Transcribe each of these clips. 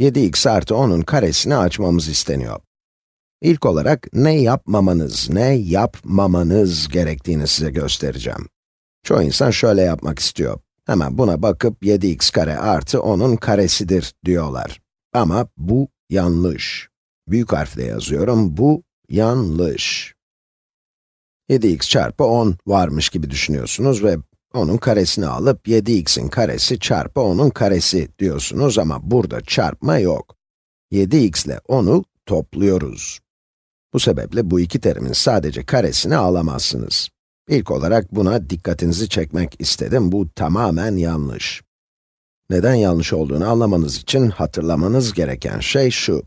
7x artı 10'un karesini açmamız isteniyor. İlk olarak ne yapmamanız, ne yapmamanız gerektiğini size göstereceğim. Çoğu insan şöyle yapmak istiyor. Hemen buna bakıp 7x kare artı 10'un karesidir diyorlar. Ama bu yanlış. Büyük harfle yazıyorum, bu yanlış. 7x çarpı 10 varmış gibi düşünüyorsunuz ve onun karesini alıp 7x'in karesi çarpı 10'un karesi diyorsunuz ama burada çarpma yok. 7x ile 10'u topluyoruz. Bu sebeple bu iki terimin sadece karesini alamazsınız. İlk olarak buna dikkatinizi çekmek istedim, bu tamamen yanlış. Neden yanlış olduğunu anlamanız için hatırlamanız gereken şey şu.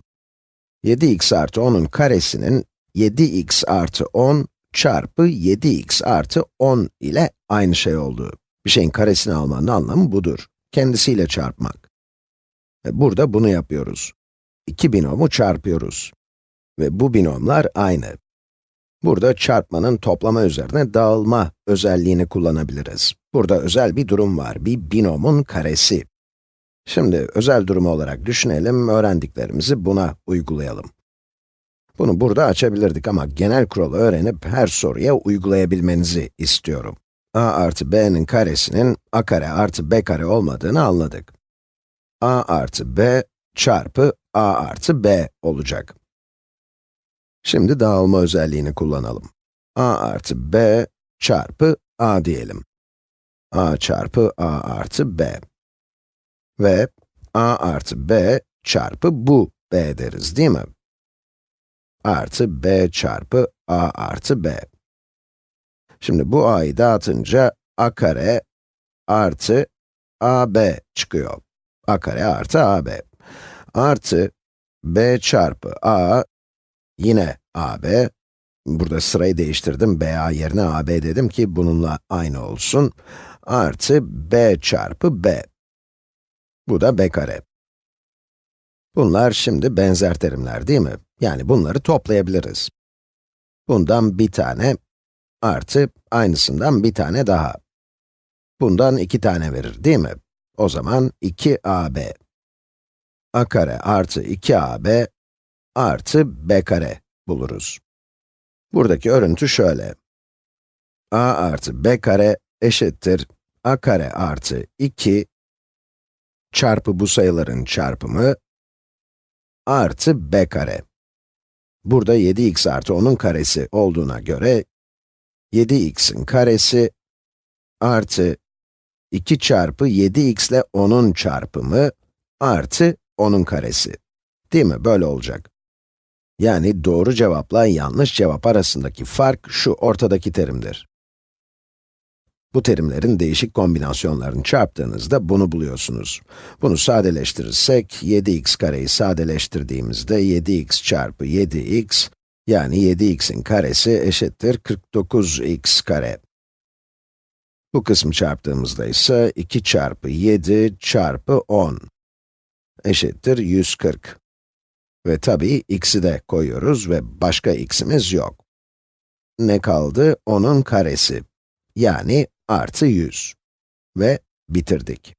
7x artı 10'un karesinin 7x artı 10 çarpı 7x artı 10 ile aynı şey olduğu. Bir şeyin karesini almanın anlamı budur. Kendisiyle çarpmak. Ve burada bunu yapıyoruz. İki binomu çarpıyoruz. Ve bu binomlar aynı. Burada çarpmanın toplama üzerine dağılma özelliğini kullanabiliriz. Burada özel bir durum var, bir binomun karesi. Şimdi özel durumu olarak düşünelim, öğrendiklerimizi buna uygulayalım. Bunu burada açabilirdik ama genel kuralı öğrenip her soruya uygulayabilmenizi istiyorum. A artı b'nin karesinin a kare artı b kare olmadığını anladık. a artı b çarpı a artı b olacak. Şimdi dağılma özelliğini kullanalım. a artı b çarpı a diyelim. a çarpı a artı b. Ve a artı b çarpı bu b deriz değil mi? artı b çarpı a artı b. Şimdi bu a'yı dağıtınca a kare artı ab çıkıyor. a kare artı ab. Artı b çarpı a yine ab. Burada sırayı değiştirdim, ba yerine ab dedim ki bununla aynı olsun. Artı b çarpı b. Bu da b kare. Bunlar şimdi benzer terimler değil mi? Yani bunları toplayabiliriz. Bundan bir tane artı aynısından bir tane daha. Bundan iki tane verir değil mi? O zaman 2ab. a kare artı 2ab artı b kare buluruz. Buradaki örüntü şöyle. a artı b kare eşittir a kare artı 2 çarpı bu sayıların çarpımı artı b kare. Burada 7x artı 10'un karesi olduğuna göre, 7x'in karesi artı 2 çarpı 7x ile 10'un çarpımı artı 10'un karesi. Değil mi? Böyle olacak. Yani doğru cevapla yanlış cevap arasındaki fark şu ortadaki terimdir. Bu terimlerin değişik kombinasyonlarını çarptığınızda bunu buluyorsunuz. Bunu sadeleştirirsek, 7x kareyi sadeleştirdiğimizde 7x çarpı 7x, yani 7x'in karesi eşittir 49x kare. Bu kısmı çarptığımızda ise 2 çarpı 7 çarpı 10 eşittir 140. Ve tabii x'i de koyuyoruz ve başka x'imiz yok. Ne kaldı? 10'un karesi. Yani artı 100. Ve bitirdik.